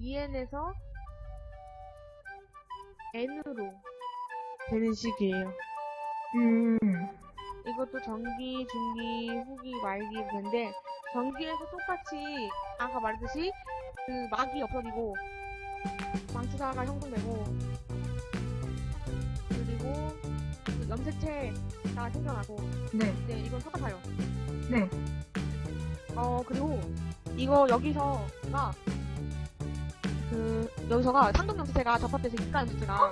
M에서 N으로 되는 식이에요. 음, 이것도 전기, 중기, 후기, 말기 되는데 전기에서 똑같이 아까 말했듯이 그 막이 없어지고 망치사가 형성되고 그리고 그 염색체가 생겨나고 네, 네 이건 똑같아요. 네. 어 그리고 이거 여기서가 그 여기서가 상동 염색체가 접합돼서 입가 염색체가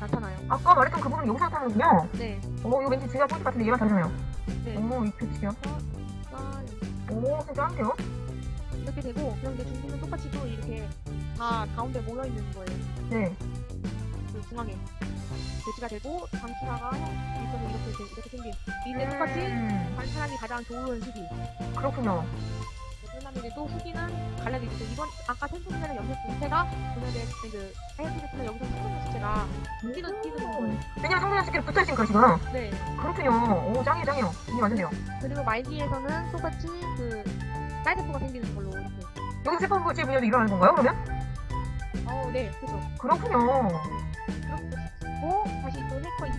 나타나요. 아까 말했던 그 부분 여기서 나타나는군요. 네. 오, 이거 왠지 중요한 포인트 같은데 얘만 다르잖아요. 네. 오, 이 표치요. 아, 오, 진짜 짠데요? 이렇게 되고 이제 중기는 똑같이 또 이렇게 다 가운데 모여 있는 거예요. 네. 그 중앙에 배치가 되고 방치사가 일선은 이렇게 돼- 이렇게 생긴 이때 똑같이 음, 관찰하기 가장 좋은 시기. 그렇군요. 또 후기는 갈라지고 또 이번 아까 텐션이라는 염색 분체가 보면은 그 하얀색이나 여기서 상동 염색체가 뛰는 뛰는 거예요. 왜냐면 성분의 식기로 붙어 있으니까 지금. 네. 그렇군요. 오, 짱이에요, 짱이에요. 이게 완전 돼요. 그리고 말기에서는 똑같이 그 쌀세포가 생기는 걸로 이렇게. 여기서 세포불질 분열도 일어나는 건가요, 그러면? 어, 네, 그죠. 그렇군요. 그렇고 다시 또 해커 이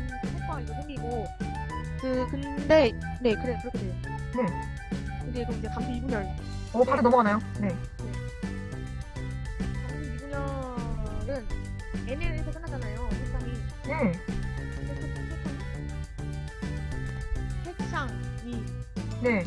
해커 이거 생기고 그 근데 네 그래 그렇게 돼요. 네. 또 이제 감수 이분열 오, 바로 넘어가나요? 네. 감수 이분열은 NL에서 끝나잖아요. 색상이 네. 색상이 네.